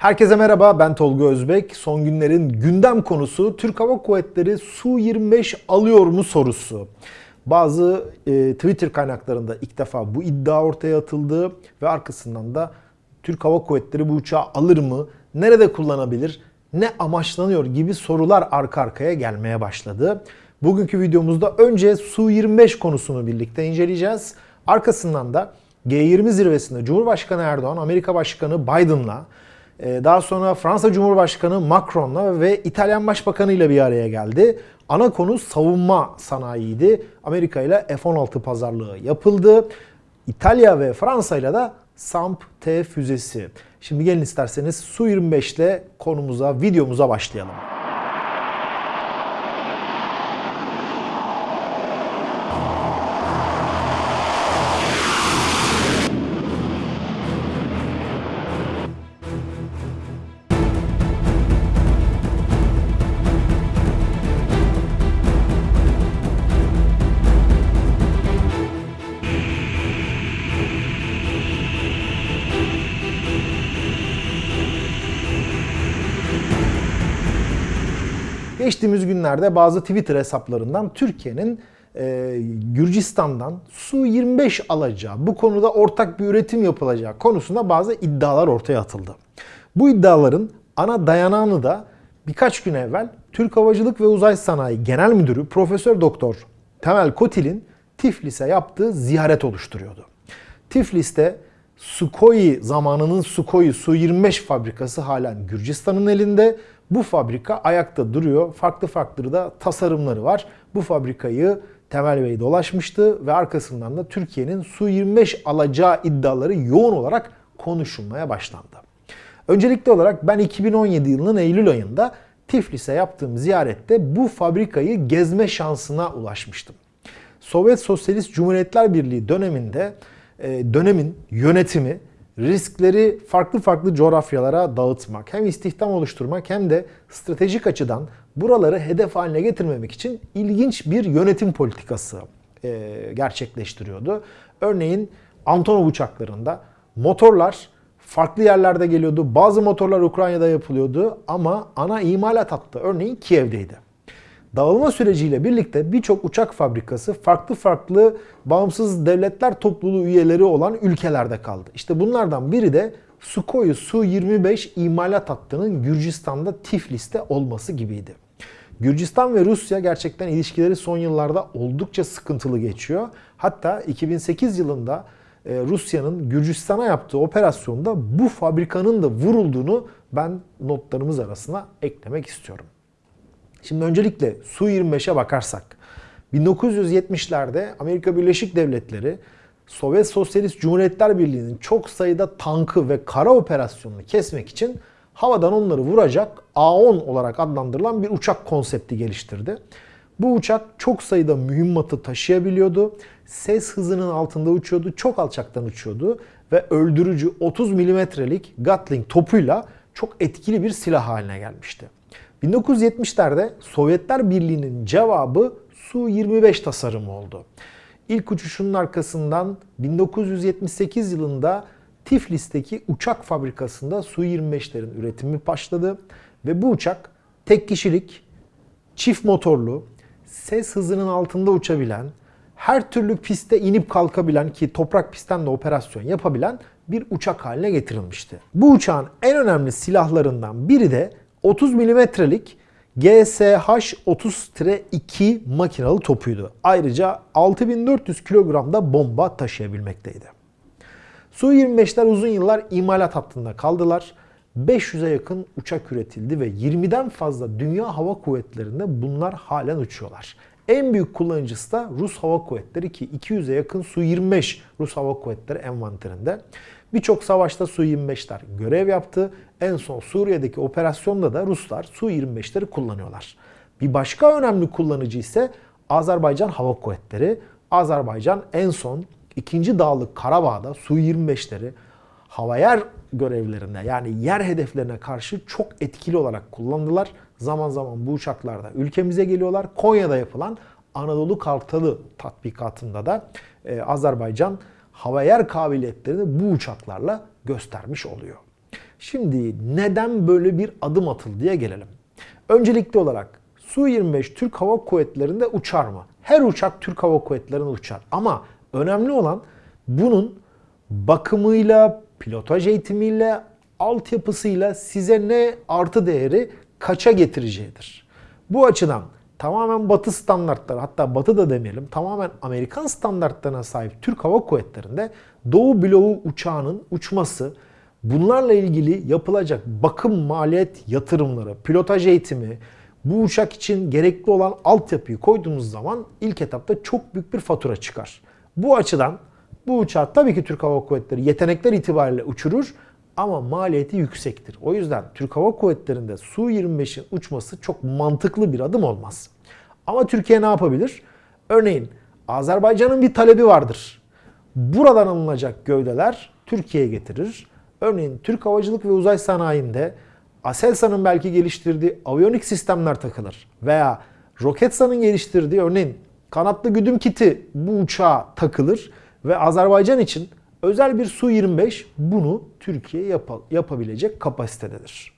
Herkese merhaba ben Tolga Özbek. Son günlerin gündem konusu Türk Hava Kuvvetleri Su-25 alıyor mu sorusu. Bazı e, Twitter kaynaklarında ilk defa bu iddia ortaya atıldı ve arkasından da Türk Hava Kuvvetleri bu uçağı alır mı? Nerede kullanabilir? Ne amaçlanıyor gibi sorular arka arkaya gelmeye başladı. Bugünkü videomuzda önce Su-25 konusunu birlikte inceleyeceğiz. Arkasından da G20 zirvesinde Cumhurbaşkanı Erdoğan, Amerika Başkanı Biden'la daha sonra Fransa Cumhurbaşkanı Macron'la ve İtalyan Başbakanı ile bir araya geldi. Ana konu savunma sanayiydi. Amerika ile F-16 pazarlığı yapıldı. İtalya ve Fransa ile de SAMP-T füzesi. Şimdi gelin isterseniz Su-25 ile konumuza, videomuza başlayalım. Geçtiğimiz günlerde bazı Twitter hesaplarından Türkiye'nin e, Gürcistan'dan Su-25 alacağı, bu konuda ortak bir üretim yapılacağı konusunda bazı iddialar ortaya atıldı. Bu iddiaların ana dayanağını da birkaç gün evvel Türk Havacılık ve Uzay Sanayi Genel Müdürü Profesör Doktor Temel Kotil'in Tiflis'e yaptığı ziyaret oluşturuyordu. Tiflis'te Sukhoi zamanının Sukhoi Su-25 fabrikası halen Gürcistan'ın elinde. Bu fabrika ayakta duruyor. Farklı farklı da tasarımları var. Bu fabrikayı Temel Bey dolaşmıştı ve arkasından da Türkiye'nin Su-25 alacağı iddiaları yoğun olarak konuşulmaya başlandı. Öncelikli olarak ben 2017 yılının Eylül ayında Tiflis'e yaptığım ziyarette bu fabrikayı gezme şansına ulaşmıştım. Sovyet Sosyalist Cumhuriyetler Birliği döneminde e, dönemin yönetimi riskleri farklı farklı coğrafyalara dağıtmak, hem istihdam oluşturmak hem de stratejik açıdan buraları hedef haline getirmemek için ilginç bir yönetim politikası e, gerçekleştiriyordu. Örneğin Antonov uçaklarında motorlar farklı yerlerde geliyordu. Bazı motorlar Ukrayna'da yapılıyordu ama ana imalat hattı örneğin Kiev'deydi. Dağılma süreciyle birlikte birçok uçak fabrikası farklı farklı bağımsız devletler topluluğu üyeleri olan ülkelerde kaldı. İşte bunlardan biri de Sukhoi Su-25 imalat hattının Gürcistan'da Tiflis'te olması gibiydi. Gürcistan ve Rusya gerçekten ilişkileri son yıllarda oldukça sıkıntılı geçiyor. Hatta 2008 yılında e, Rusya'nın Gürcistan'a yaptığı operasyonda bu fabrikanın da vurulduğunu ben notlarımız arasına eklemek istiyorum. Şimdi öncelikle Su-25'e bakarsak 1970'lerde Amerika Birleşik Devletleri Sovyet Sosyalist Cumhuriyetler Birliği'nin çok sayıda tankı ve kara operasyonunu kesmek için havadan onları vuracak A-10 olarak adlandırılan bir uçak konsepti geliştirdi. Bu uçak çok sayıda mühimmatı taşıyabiliyordu. Ses hızının altında uçuyordu, çok alçaktan uçuyordu ve öldürücü 30 milimetrelik Gatling topuyla çok etkili bir silah haline gelmişti. 1970'lerde Sovyetler Birliği'nin cevabı Su-25 tasarımı oldu. İlk uçuşunun arkasından 1978 yılında Tiflis'teki uçak fabrikasında Su-25'lerin üretimi başladı. Ve bu uçak tek kişilik, çift motorlu, ses hızının altında uçabilen, her türlü piste inip kalkabilen ki toprak pistten de operasyon yapabilen bir uçak haline getirilmişti. Bu uçağın en önemli silahlarından biri de 30 milimetrelik GSH-30-2 makinalı topuydu. Ayrıca 6400 kilogramda bomba taşıyabilmekteydi. Su-25'ler uzun yıllar imalat hattında kaldılar. 500'e yakın uçak üretildi ve 20'den fazla dünya hava kuvvetlerinde bunlar halen uçuyorlar. En büyük kullanıcısı da Rus Hava Kuvvetleri ki 200'e yakın Su-25 Rus Hava Kuvvetleri envanterinde. Birçok savaşta Su-25'ler görev yaptı. En son Suriye'deki operasyonda da Ruslar Su-25'leri kullanıyorlar. Bir başka önemli kullanıcı ise Azerbaycan Hava Kuvvetleri. Azerbaycan en son 2. Dağlık Karabağ'da Su-25'leri hava yer görevlerinde yani yer hedeflerine karşı çok etkili olarak kullandılar. Zaman zaman bu uçaklarda ülkemize geliyorlar. Konya'da yapılan Anadolu Kartalı tatbikatında da e, Azerbaycan hava yer kabiliyetlerini bu uçaklarla göstermiş oluyor. Şimdi neden böyle bir adım atıldı diye gelelim. Öncelikli olarak Su-25 Türk Hava Kuvvetleri'nde uçar mı? Her uçak Türk Hava Kuvvetleri'nde uçar. Ama önemli olan bunun bakımıyla, pilotaj eğitimiyle, altyapısıyla size ne artı değeri kaça getireceğidir. Bu açıdan tamamen batı standartları hatta batı da demeyelim tamamen Amerikan standartlarına sahip Türk Hava Kuvvetleri'nde Doğu bloğu uçağının uçması bunlarla ilgili yapılacak bakım maliyet yatırımları, pilotaj eğitimi, bu uçak için gerekli olan altyapıyı koyduğumuz zaman ilk etapta çok büyük bir fatura çıkar. Bu açıdan bu uçağı tabii ki Türk Hava Kuvvetleri yetenekler itibariyle uçurur ama maliyeti yüksektir. O yüzden Türk Hava Kuvvetleri'nde Su-25'in uçması çok mantıklı bir adım olmaz. Ama Türkiye ne yapabilir? Örneğin Azerbaycan'ın bir talebi vardır. Buradan alınacak gövdeler Türkiye'ye getirir. Örneğin Türk Havacılık ve Uzay Sanayi'nde Aselsan'ın belki geliştirdiği aviyonik sistemler takılır. Veya Roketsan'ın geliştirdiği örneğin kanatlı güdüm kiti bu uçağa takılır. Ve Azerbaycan için özel bir Su-25 bunu Türkiye yap yapabilecek kapasitededir.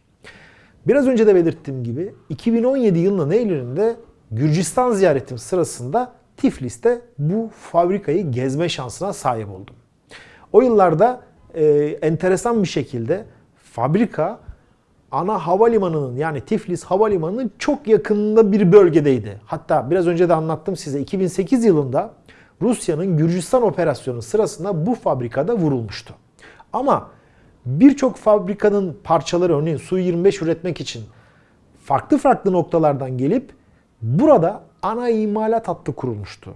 Biraz önce de belirttiğim gibi 2017 yılının Eylül'ünde Gürcistan ziyaretim sırasında Tiflis'te bu fabrikayı gezme şansına sahip oldum. O yıllarda e, enteresan bir şekilde fabrika ana havalimanının yani Tiflis havalimanının çok yakınında bir bölgedeydi. Hatta biraz önce de anlattım size 2008 yılında Rusya'nın Gürcistan operasyonu sırasında bu fabrikada vurulmuştu. Ama birçok fabrikanın parçaları örneğin Su-25 üretmek için farklı farklı noktalardan gelip burada ana imalat hattı kurulmuştu.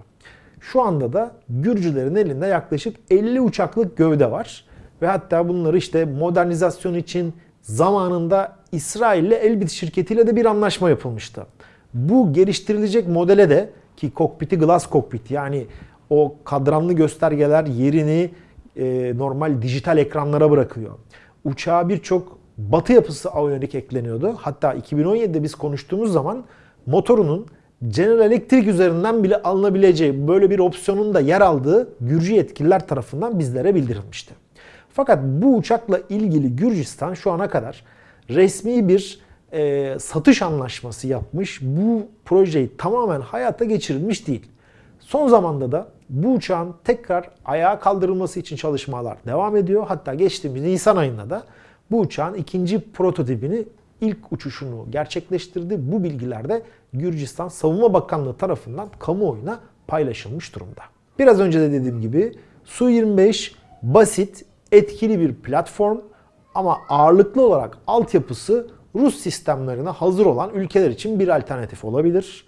Şu anda da Gürcülerin elinde yaklaşık 50 uçaklık gövde var. Ve hatta bunları işte modernizasyon için zamanında İsrail ile Elbit şirketiyle de bir anlaşma yapılmıştı. Bu geliştirilecek modele de ki kokpiti glass kokpit yani o kadranlı göstergeler yerini e, normal dijital ekranlara bırakıyor. Uçağa birçok batı yapısı aviyonik ekleniyordu. Hatta 2017'de biz konuştuğumuz zaman motorunun General Electric üzerinden bile alınabileceği böyle bir opsiyonun da yer aldığı Gürcü yetkililer tarafından bizlere bildirilmişti. Fakat bu uçakla ilgili Gürcistan şu ana kadar resmi bir e, satış anlaşması yapmış. Bu projeyi tamamen hayata geçirilmiş değil. Son zamanda da bu uçağın tekrar ayağa kaldırılması için çalışmalar devam ediyor. Hatta geçtiğimiz Nisan ayında da bu uçağın ikinci prototipini ilk uçuşunu gerçekleştirdi. Bu bilgiler de Gürcistan Savunma Bakanlığı tarafından kamuoyuna paylaşılmış durumda. Biraz önce de dediğim gibi Su-25 basit, etkili bir platform ama ağırlıklı olarak altyapısı Rus sistemlerine hazır olan ülkeler için bir alternatif olabilir.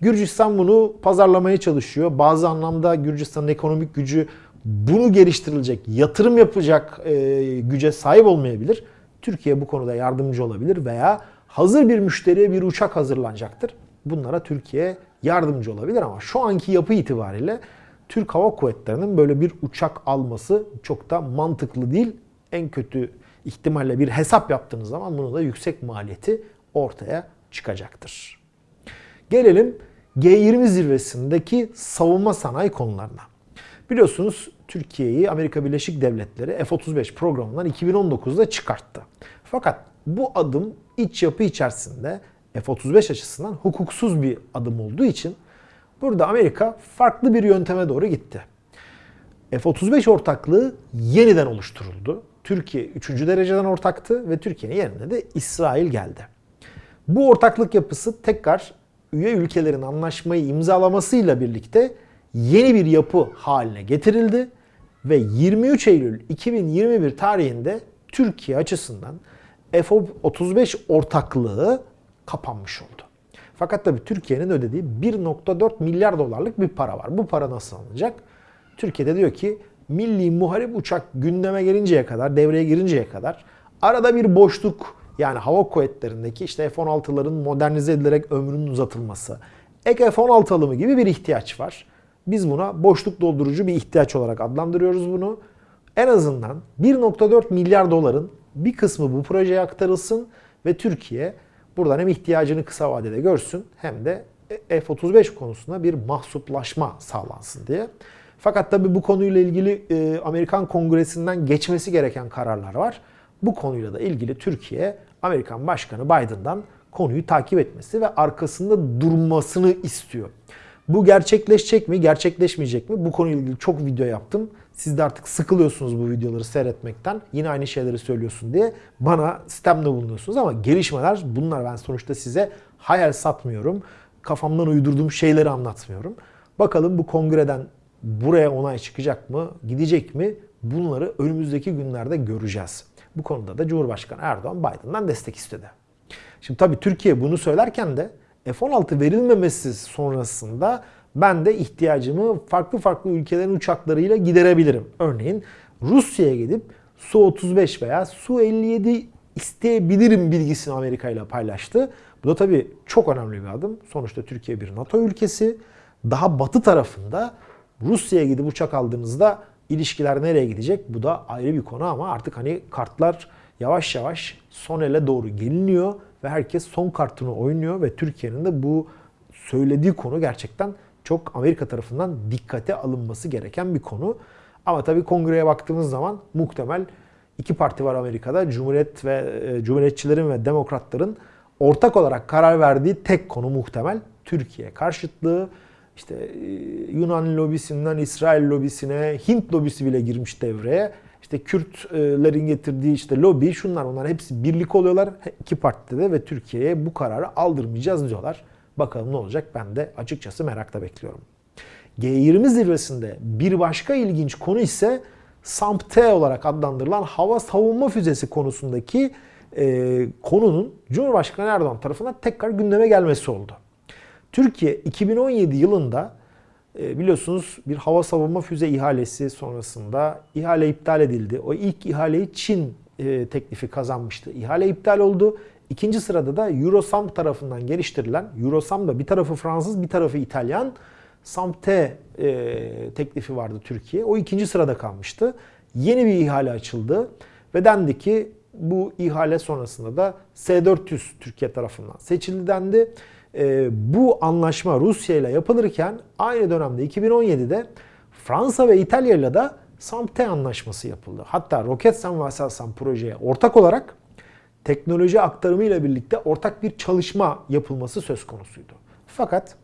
Gürcistan bunu pazarlamaya çalışıyor. Bazı anlamda Gürcistan'ın ekonomik gücü bunu geliştirilecek, yatırım yapacak e, güce sahip olmayabilir. Türkiye bu konuda yardımcı olabilir veya hazır bir müşteriye bir uçak hazırlanacaktır. Bunlara Türkiye yardımcı olabilir ama şu anki yapı itibariyle Türk Hava Kuvvetleri'nin böyle bir uçak alması çok da mantıklı değil. En kötü ihtimalle bir hesap yaptığınız zaman bunun da yüksek maliyeti ortaya çıkacaktır. Gelelim G20 zirvesindeki savunma sanayi konularına. Biliyorsunuz Türkiye'yi Amerika Birleşik Devletleri F-35 programından 2019'da çıkarttı. Fakat bu adım iç yapı içerisinde F-35 açısından hukuksuz bir adım olduğu için burada Amerika farklı bir yönteme doğru gitti. F-35 ortaklığı yeniden oluşturuldu. Türkiye 3. dereceden ortaktı ve Türkiye'nin yerine de İsrail geldi. Bu ortaklık yapısı tekrar üye ülkelerin anlaşmayı imzalamasıyla birlikte yeni bir yapı haline getirildi ve 23 Eylül 2021 tarihinde Türkiye açısından F-35 ortaklığı kapanmış oldu. Fakat tabii Türkiye'nin ödediği 1.4 milyar dolarlık bir para var. Bu para nasıl alınacak? Türkiye'de diyor ki milli muharip uçak gündeme gelinceye kadar, devreye girinceye kadar arada bir boşluk yani hava kuvvetlerindeki işte F-16'ların modernize edilerek ömrünün uzatılması, ek F-16 alımı gibi bir ihtiyaç var. Biz buna boşluk doldurucu bir ihtiyaç olarak adlandırıyoruz bunu. En azından 1.4 milyar doların bir kısmı bu projeye aktarılsın ve Türkiye buradan hem ihtiyacını kısa vadede görsün hem de F-35 konusunda bir mahsuplaşma sağlansın diye. Fakat tabii bu konuyla ilgili Amerikan Kongresi'nden geçmesi gereken kararlar var. Bu konuyla da ilgili Türkiye Amerikan Başkanı Biden'dan konuyu takip etmesi ve arkasında durmasını istiyor. Bu gerçekleşecek mi, gerçekleşmeyecek mi? Bu konuyla ilgili çok video yaptım. Siz de artık sıkılıyorsunuz bu videoları seyretmekten. Yine aynı şeyleri söylüyorsun diye bana sistemde bulunuyorsunuz ama gelişmeler bunlar. Ben sonuçta size hayal satmıyorum. Kafamdan uydurduğum şeyleri anlatmıyorum. Bakalım bu kongreden buraya onay çıkacak mı, gidecek mi? Bunları önümüzdeki günlerde göreceğiz. Bu konuda da Cumhurbaşkanı Erdoğan Biden'dan destek istedi. Şimdi tabii Türkiye bunu söylerken de F-16 verilmemesi sonrasında ben de ihtiyacımı farklı farklı ülkelerin uçaklarıyla giderebilirim. Örneğin Rusya'ya gidip Su-35 veya Su-57 isteyebilirim bilgisini Amerika ile paylaştı. Bu da tabii çok önemli bir adım. Sonuçta Türkiye bir NATO ülkesi. Daha batı tarafında Rusya'ya gidip uçak aldığınızda ilişkiler nereye gidecek? Bu da ayrı bir konu ama artık hani kartlar yavaş yavaş son ele doğru geliniyor ve herkes son kartını oynuyor ve Türkiye'nin de bu söylediği konu gerçekten çok Amerika tarafından dikkate alınması gereken bir konu. Ama tabii kongreye baktığımız zaman muhtemel iki parti var Amerika'da. Cumhuriyet ve e, Cumhuriyetçilerin ve Demokratların ortak olarak karar verdiği tek konu muhtemel Türkiye karşıtlığı. İşte e, Yunan lobisinden İsrail lobisine, Hint lobisi bile girmiş devreye. İşte Kürtlerin getirdiği işte lobi şunlar onlar hepsi birlik oluyorlar iki partide de ve Türkiye'ye bu kararı aldırmayacağız diyorlar. Bakalım ne olacak ben de açıkçası merakla bekliyorum. G20 zirvesinde bir başka ilginç konu ise SAMP-T olarak adlandırılan hava savunma füzesi konusundaki e, konunun Cumhurbaşkanı Erdoğan tarafından tekrar gündeme gelmesi oldu. Türkiye 2017 yılında e, biliyorsunuz bir hava savunma füze ihalesi sonrasında ihale iptal edildi. O ilk ihaleyi Çin e, teklifi kazanmıştı. İhale iptal oldu. İkinci sırada da Eurosam tarafından geliştirilen, Eurosam da bir tarafı Fransız bir tarafı İtalyan SAMT e, teklifi vardı Türkiye. O ikinci sırada kalmıştı. Yeni bir ihale açıldı ve dendi ki bu ihale sonrasında da S-400 Türkiye tarafından seçildi dendi. E, bu anlaşma Rusya ile yapılırken aynı dönemde 2017'de Fransa ve İtalya ile de SAMT anlaşması yapıldı. Hatta Roketsan ve Aselsan projeye ortak olarak teknoloji aktarımı ile birlikte ortak bir çalışma yapılması söz konusuydu. Fakat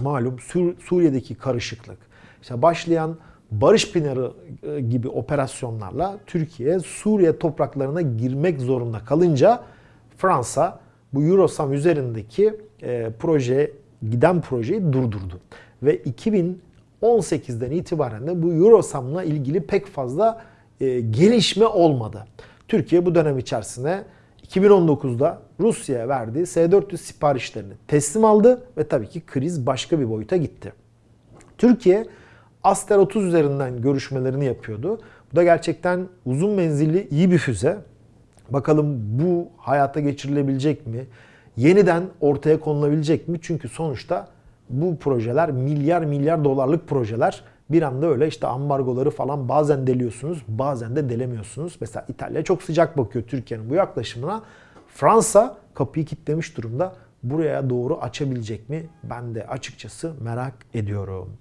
malum Sur Suriye'deki karışıklık, işte başlayan Barış Pınarı e, gibi operasyonlarla Türkiye Suriye topraklarına girmek zorunda kalınca Fransa bu Eurosam üzerindeki e, proje giden projeyi durdurdu. Ve 2018'den itibaren de bu Eurosam'la ilgili pek fazla e, gelişme olmadı. Türkiye bu dönem içerisinde 2019'da Rusya'ya verdiği S-400 siparişlerini teslim aldı ve tabii ki kriz başka bir boyuta gitti. Türkiye Aster 30 üzerinden görüşmelerini yapıyordu. Bu da gerçekten uzun menzilli iyi bir füze. Bakalım bu hayata geçirilebilecek mi? Yeniden ortaya konulabilecek mi? Çünkü sonuçta bu projeler milyar milyar dolarlık projeler. Bir anda öyle işte ambargoları falan bazen deliyorsunuz, bazen de delemiyorsunuz. Mesela İtalya çok sıcak bakıyor Türkiye'nin bu yaklaşımına. Fransa kapıyı kilitlemiş durumda. Buraya doğru açabilecek mi? Ben de açıkçası merak ediyorum.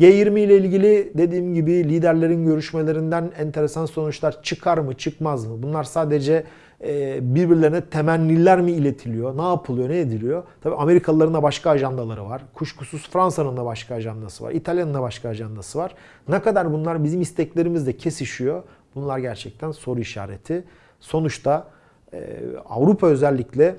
G20 ile ilgili dediğim gibi liderlerin görüşmelerinden enteresan sonuçlar çıkar mı çıkmaz mı? Bunlar sadece e, birbirlerine temenniler mi iletiliyor? Ne yapılıyor, ne ediliyor? Tabii Amerikalıların da başka ajandaları var. Kuşkusuz Fransa'nın da başka ajandası var. İtalya'nın da başka ajandası var. Ne kadar bunlar bizim isteklerimizle kesişiyor? Bunlar gerçekten soru işareti. Sonuçta e, Avrupa özellikle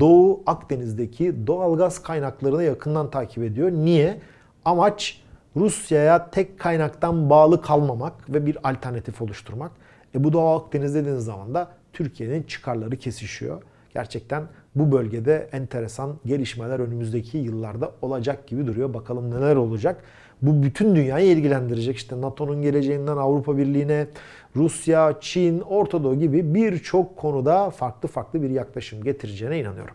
Doğu Akdeniz'deki doğal gaz kaynaklarını yakından takip ediyor. Niye? Amaç Rusya'ya tek kaynaktan bağlı kalmamak ve bir alternatif oluşturmak. E bu Doğu Akdeniz dediğiniz zaman da Türkiye'nin çıkarları kesişiyor. Gerçekten bu bölgede enteresan gelişmeler önümüzdeki yıllarda olacak gibi duruyor. Bakalım neler olacak. Bu bütün dünyayı ilgilendirecek. İşte NATO'nun geleceğinden Avrupa Birliği'ne, Rusya, Çin, Orta Doğu gibi birçok konuda farklı farklı bir yaklaşım getireceğine inanıyorum.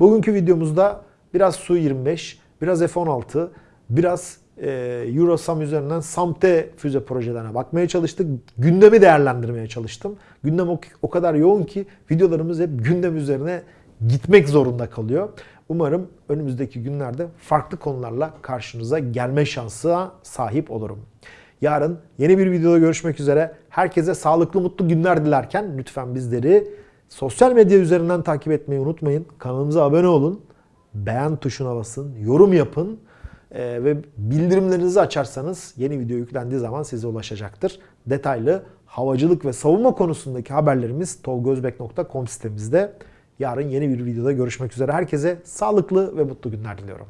Bugünkü videomuzda biraz Su-25, biraz F-16, biraz e, Eurosam üzerinden SAMTE füze projelerine bakmaya çalıştık. Gündemi değerlendirmeye çalıştım. Gündem o, o kadar yoğun ki videolarımız hep gündem üzerine gitmek zorunda kalıyor. Umarım önümüzdeki günlerde farklı konularla karşınıza gelme şansı sahip olurum. Yarın yeni bir videoda görüşmek üzere. Herkese sağlıklı mutlu günler dilerken lütfen bizleri sosyal medya üzerinden takip etmeyi unutmayın. Kanalımıza abone olun. Beğen tuşuna basın. Yorum yapın. Ee, ve bildirimlerinizi açarsanız yeni video yüklendiği zaman size ulaşacaktır. Detaylı havacılık ve savunma konusundaki haberlerimiz tolgozbek.com sitemizde. Yarın yeni bir videoda görüşmek üzere. Herkese sağlıklı ve mutlu günler diliyorum.